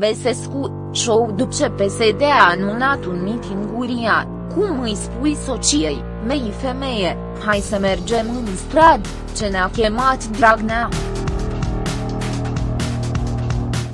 Besescu, show după PSD a anunțat un miting uriat, cum îi spui sociei, mei femeie, hai să mergem în strad, ce ne-a chemat Dragnea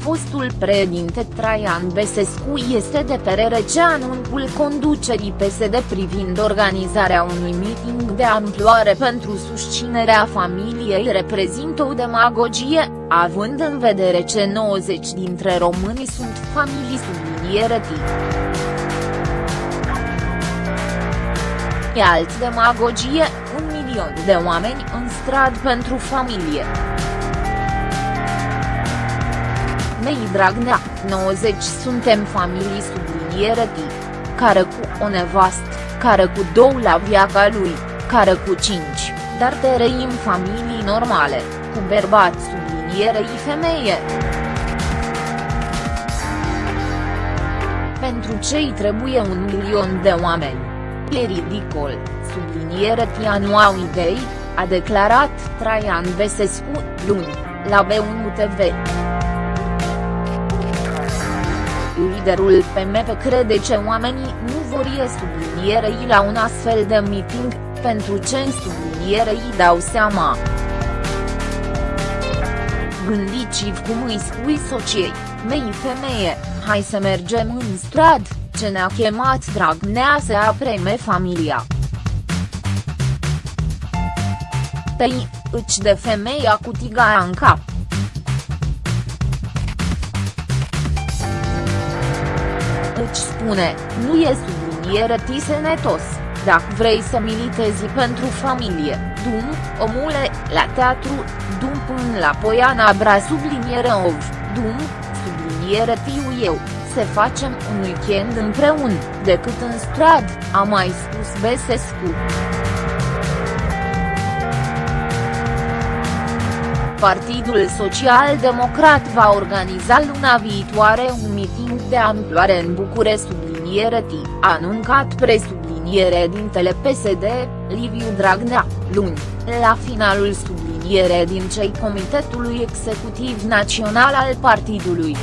fostul președinte Traian Besescu este de părere ce anunțul conducerii PSD privind organizarea unui meeting de amploare pentru susținerea familiei reprezintă o demagogie, având în vedere ce 90 dintre români sunt familii subliniere E alt demagogie, un milion de oameni în strad pentru familie. Mei Dragnea, 90 suntem familii subliniere care cu o nevastă, care cu două la viața lui, care cu cinci, dar trăim familii normale, cu bărbați sublinierei femeie. Pentru cei trebuie un milion de oameni. E ridicol, subliniere nu au idei, a declarat Traian Besescu, luni, la B1 TV liderul PMP crede că oamenii nu vor ie sublinierei la un astfel de meeting, pentru ce în sublinierei dau seama. Gândiți-vă cum îi spui sociei, mei femeie, hai să mergem în strad, ce ne-a chemat Dragnea să apreme familia. Tăi, îci de femeia cu tigaia în cap. Spune, nu e subliniere tisenetos, dacă vrei să militezi pentru familie, dum, omule, la teatru, dum până la Poiana Bra subliniere ov, dum, subliniere tiu eu, să facem un weekend împreună, decât în strad, a mai spus Besescu. Partidul Social Democrat va organiza luna viitoare un miting de amploare în Bucure subliniere T, anuncat presubliniere dintele PSD, Liviu Dragnea, luni, la finalul subliniere din cei Comitetului Executiv Național al partidului.